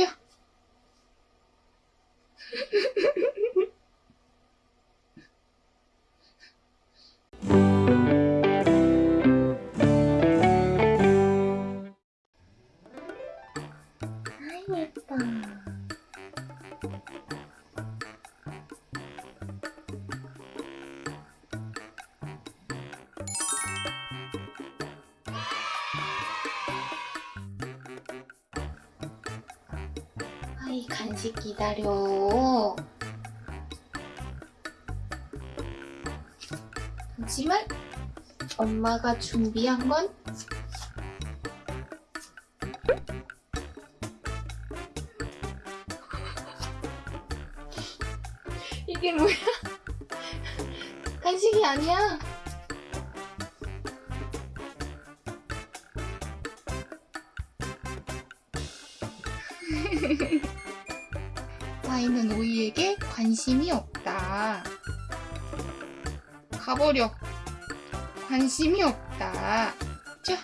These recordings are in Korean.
자. 아이 예뻐. 아이 간식 기다려. 하지만 엄마가 준비한 건 이게 뭐야? 간식이 아니야. 와인은 오이에게 관심이 없다. 가버려. 관심이 없다. 자.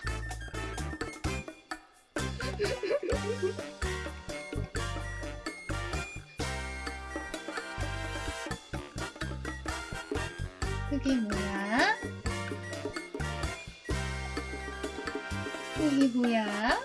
그게 뭐야? 그게 뭐야?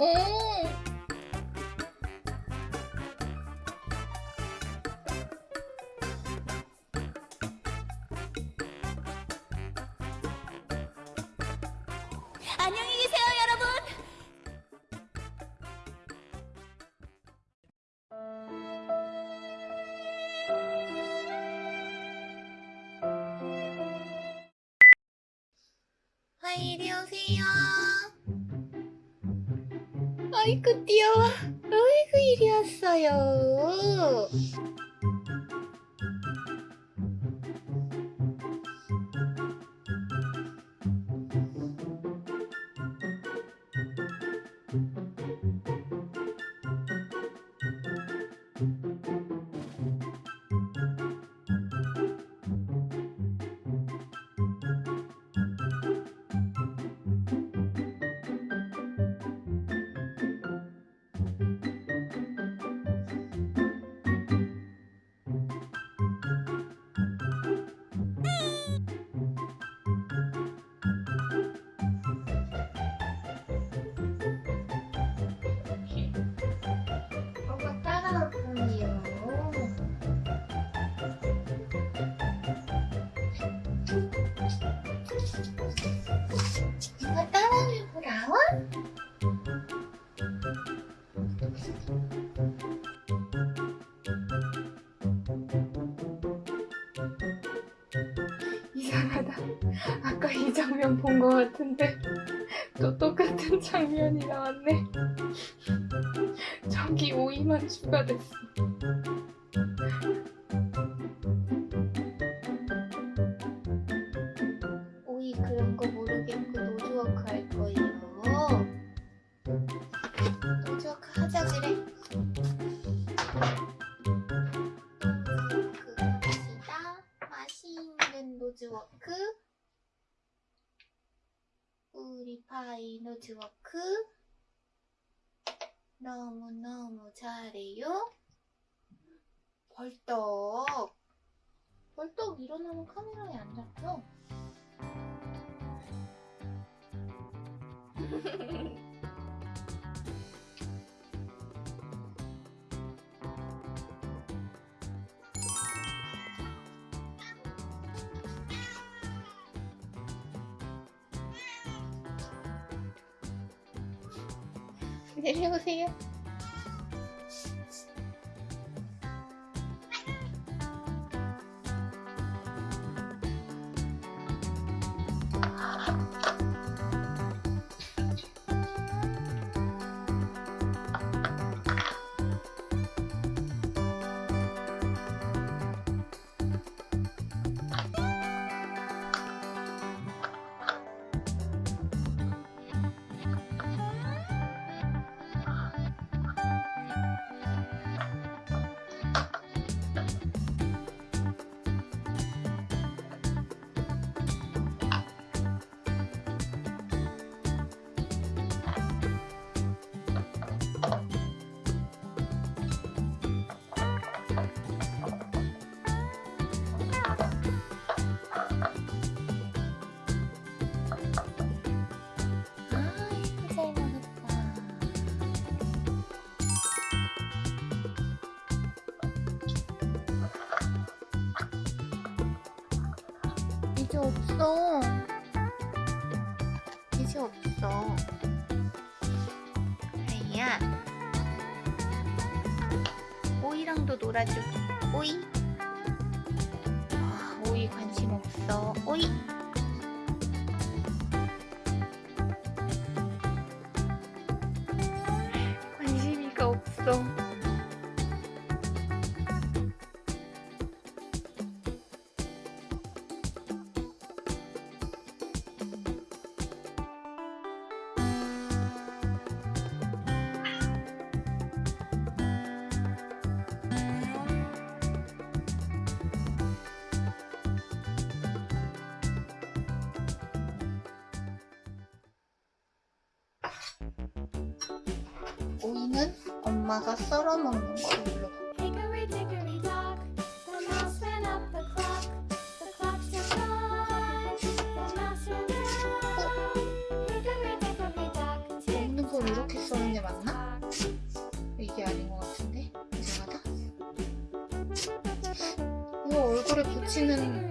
오! 안녕히 계세요, 여러분. 아, 이리 오세요. 아이고, 귀여워. 아이고, 이리 왔어요. 이상하다. 아까 이 장면 본거 같은데 또 똑같은 장면이 나왔네. 저기 오이만 추가됐어. 우리 파이 노즈워크. 너무너무 잘해요. 벌떡. 벌떡 일어나면 카메라에 안 잡혀. 내려오세 요. 이제 없어. 이제 없어. 아이야. 오이랑도 놀아줘. 오이. 아, 오이 관심 없어. 오이. 오이는 엄마가 썰어 먹는 걸로. 먹는 걸 이렇게 써는 게 맞나? 이게 아닌 것 같은데? 이상하다. 이거 얼굴에 붙이는